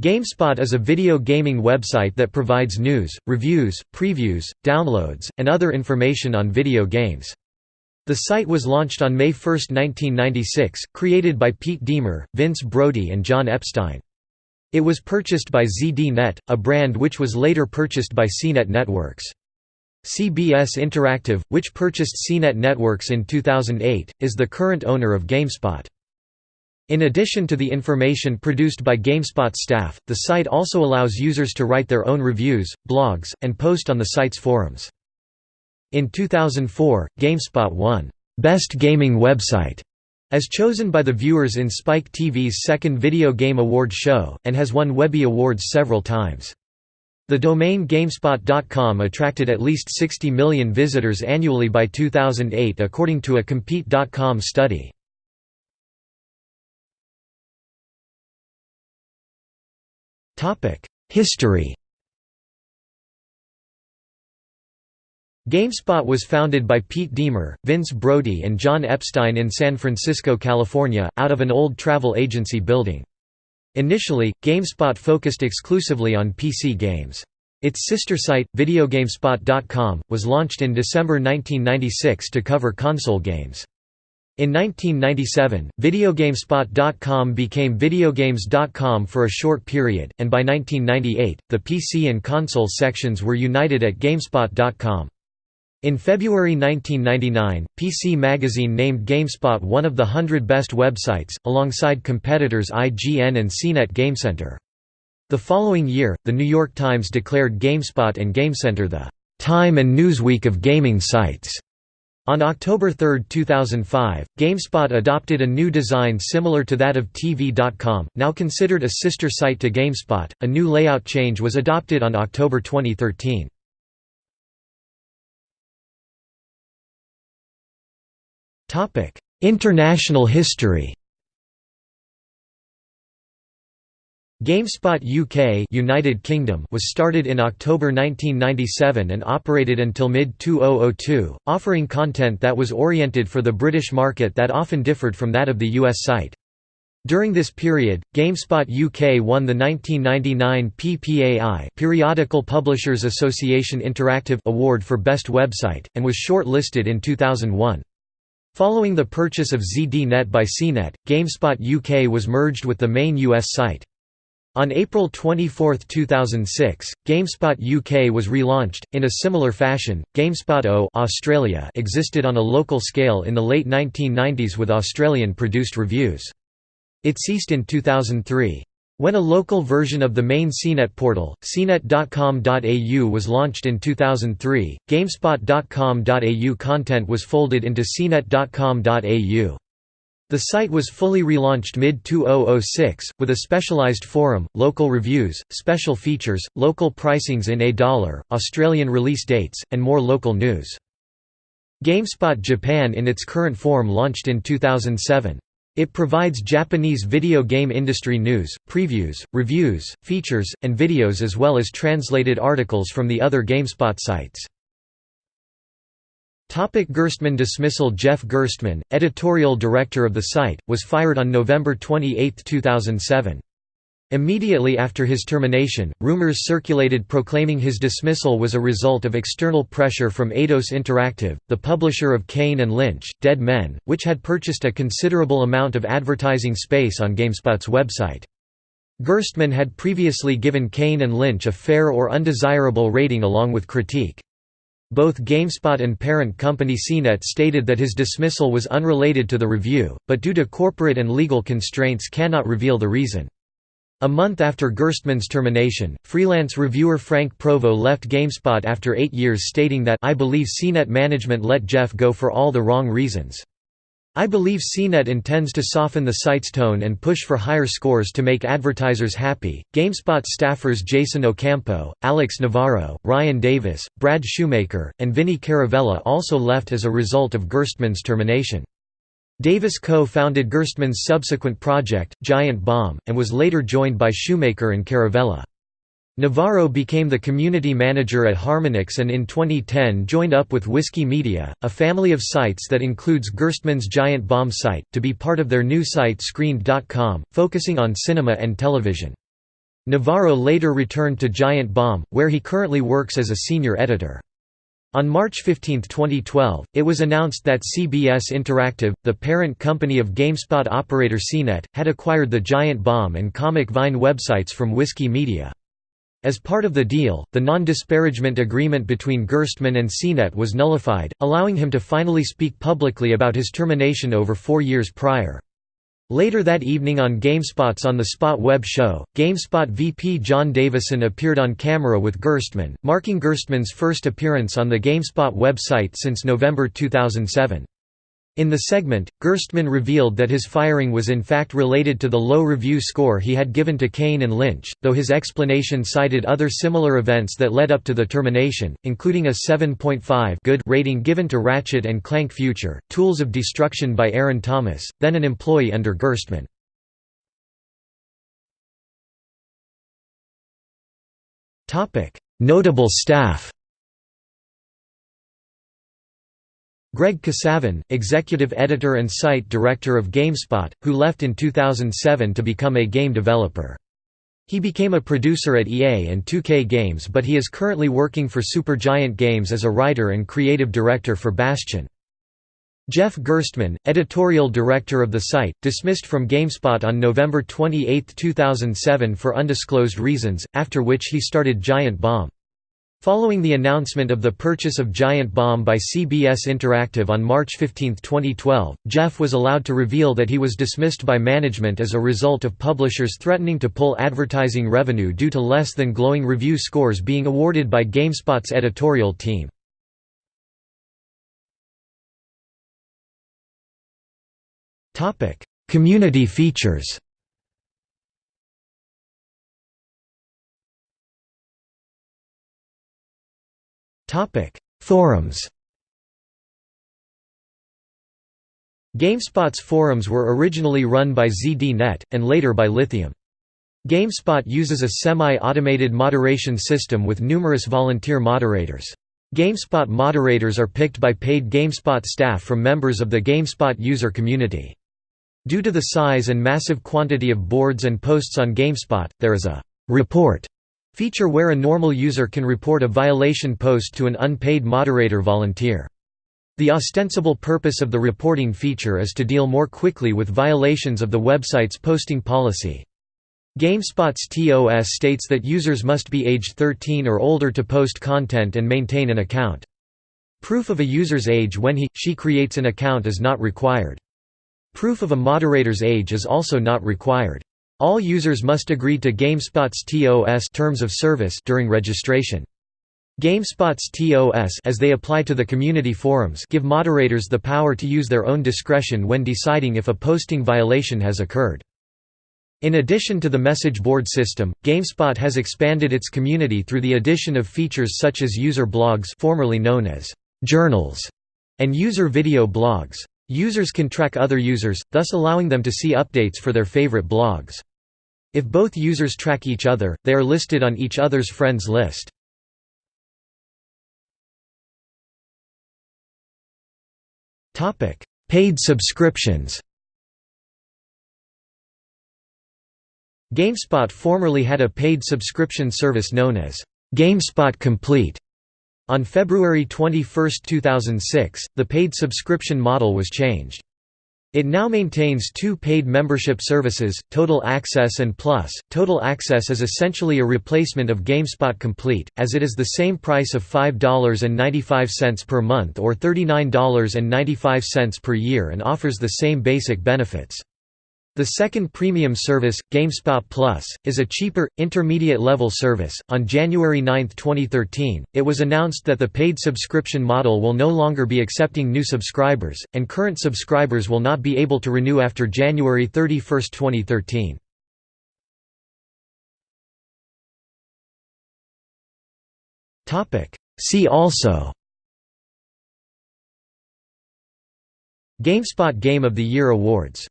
GameSpot is a video gaming website that provides news, reviews, previews, downloads, and other information on video games. The site was launched on May 1, 1996, created by Pete Deemer, Vince Broady and John Epstein. It was purchased by ZDNet, a brand which was later purchased by CNET Networks. CBS Interactive, which purchased CNET Networks in 2008, is the current owner of GameSpot. In addition to the information produced by GameSpot staff, the site also allows users to write their own reviews, blogs, and post on the site's forums. In 2004, GameSpot won Best Gaming Website as chosen by the viewers in Spike TV's second Video Game Award show, and has won Webby Awards several times. The domain GameSpot.com attracted at least 60 million visitors annually by 2008 according to a Compete.com study. History GameSpot was founded by Pete Deemer, Vince Broady and John Epstein in San Francisco, California, out of an old travel agency building. Initially, GameSpot focused exclusively on PC games. Its sister site, VideoGameSpot.com, was launched in December 1996 to cover console games. In 1997, VideoGameSpot.com became VideoGames.com for a short period, and by 1998, the PC and console sections were united at GameSpot.com. In February 1999, PC Magazine named GameSpot one of the 100 best websites, alongside competitors IGN and CNET GameCenter. The following year, The New York Times declared GameSpot and GameCenter the «Time and Newsweek of gaming sites». On October 3, 2005, GameSpot adopted a new design similar to that of TV.com, now considered a sister site to GameSpot. A new layout change was adopted on October 2013. Topic: International history. GameSpot UK United Kingdom was started in October 1997 and operated until mid-2002, offering content that was oriented for the British market that often differed from that of the US site. During this period, GameSpot UK won the 1999 PPAI Periodical Publishers Association Interactive Award for Best Website, and was short-listed in 2001. Following the purchase of ZDNet by CNET, GameSpot UK was merged with the main US site. On April 24, 2006, GameSpot UK was relaunched. In a similar fashion, GameSpot O Australia existed on a local scale in the late 1990s with Australian-produced reviews. It ceased in 2003. When a local version of the main CNET portal, cnet.com.au was launched in 2003, GameSpot.com.au content was folded into cnet.com.au. The site was fully relaunched mid-2006, with a specialized forum, local reviews, special features, local pricings in a dollar, Australian release dates, and more local news. GameSpot Japan in its current form launched in 2007. It provides Japanese video game industry news, previews, reviews, features, and videos as well as translated articles from the other GameSpot sites. Topic Gerstmann dismissal Jeff Gerstmann, editorial director of the site, was fired on November 28, 2007. Immediately after his termination, rumors circulated proclaiming his dismissal was a result of external pressure from Eidos Interactive, the publisher of Kane and Lynch, Dead Men, which had purchased a considerable amount of advertising space on GameSpot's website. Gerstmann had previously given Kane and Lynch a fair or undesirable rating along with critique. Both GameSpot and parent company CNET stated that his dismissal was unrelated to the review, but due to corporate and legal constraints cannot reveal the reason. A month after Gerstmann's termination, freelance reviewer Frank Provo left GameSpot after eight years stating that I believe CNET management let Jeff go for all the wrong reasons. I believe CNET intends to soften the site's tone and push for higher scores to make advertisers happy. GameSpot staffers Jason Ocampo, Alex Navarro, Ryan Davis, Brad Shoemaker, and Vinny Caravella also left as a result of Gerstmann's termination. Davis co-founded Gerstmann's subsequent project, Giant Bomb, and was later joined by Shoemaker and Caravella. Navarro became the community manager at Harmonix and in 2010 joined up with Whiskey Media, a family of sites that includes Gerstmann's Giant Bomb site, to be part of their new site Screened.com, focusing on cinema and television. Navarro later returned to Giant Bomb, where he currently works as a senior editor. On March 15, 2012, it was announced that CBS Interactive, the parent company of GameSpot operator CNET, had acquired the Giant Bomb and Comic Vine websites from Whiskey Media. As part of the deal, the non-disparagement agreement between Gerstmann and CNET was nullified, allowing him to finally speak publicly about his termination over four years prior. Later that evening on GameSpot's On the Spot web show, GameSpot VP John Davison appeared on camera with Gerstmann, marking Gerstmann's first appearance on the GameSpot website since November 2007. In the segment, Gerstmann revealed that his firing was in fact related to the low review score he had given to Kane and Lynch, though his explanation cited other similar events that led up to the termination, including a 7.5 good rating given to Ratchet and Clank Future, Tools of Destruction by Aaron Thomas, then an employee under Gerstmann. Notable staff Greg Kasavin, executive editor and site director of GameSpot, who left in 2007 to become a game developer. He became a producer at EA and 2K Games but he is currently working for Supergiant Games as a writer and creative director for Bastion. Jeff Gerstmann, editorial director of the site, dismissed from GameSpot on November 28, 2007 for undisclosed reasons, after which he started Giant Bomb. Following the announcement of the purchase of Giant Bomb by CBS Interactive on March 15, 2012, Jeff was allowed to reveal that he was dismissed by management as a result of publishers threatening to pull advertising revenue due to less than glowing review scores being awarded by GameSpot's editorial team. Community features Topic: Forums. GameSpot's forums were originally run by ZDNet, and later by Lithium. GameSpot uses a semi-automated moderation system with numerous volunteer moderators. GameSpot moderators are picked by paid GameSpot staff from members of the GameSpot user community. Due to the size and massive quantity of boards and posts on GameSpot, there is a «report» Feature where a normal user can report a violation post to an unpaid moderator volunteer. The ostensible purpose of the reporting feature is to deal more quickly with violations of the website's posting policy. GameSpot's TOS states that users must be aged 13 or older to post content and maintain an account. Proof of a user's age when he, she creates an account is not required. Proof of a moderator's age is also not required. All users must agree to GameSpot's TOS terms of service during registration. GameSpot's TOS as they apply to the community forums give moderators the power to use their own discretion when deciding if a posting violation has occurred. In addition to the message board system, GameSpot has expanded its community through the addition of features such as user blogs formerly known as journals and user video blogs. Users can track other users, thus allowing them to see updates for their favorite blogs. If both users track each other, they are listed on each other's friends list. Paid subscriptions GameSpot formerly had a paid subscription service known as GameSpot Complete. On February 21, 2006, the paid subscription model was changed. It now maintains two paid membership services, Total Access and Plus. Total Access is essentially a replacement of GameSpot Complete, as it is the same price of $5.95 per month or $39.95 per year and offers the same basic benefits. The second premium service, GameSpot Plus, is a cheaper, intermediate-level service. On January 9, 2013, it was announced that the paid subscription model will no longer be accepting new subscribers, and current subscribers will not be able to renew after January 31, 2013. See also GameSpot Game of the Year Awards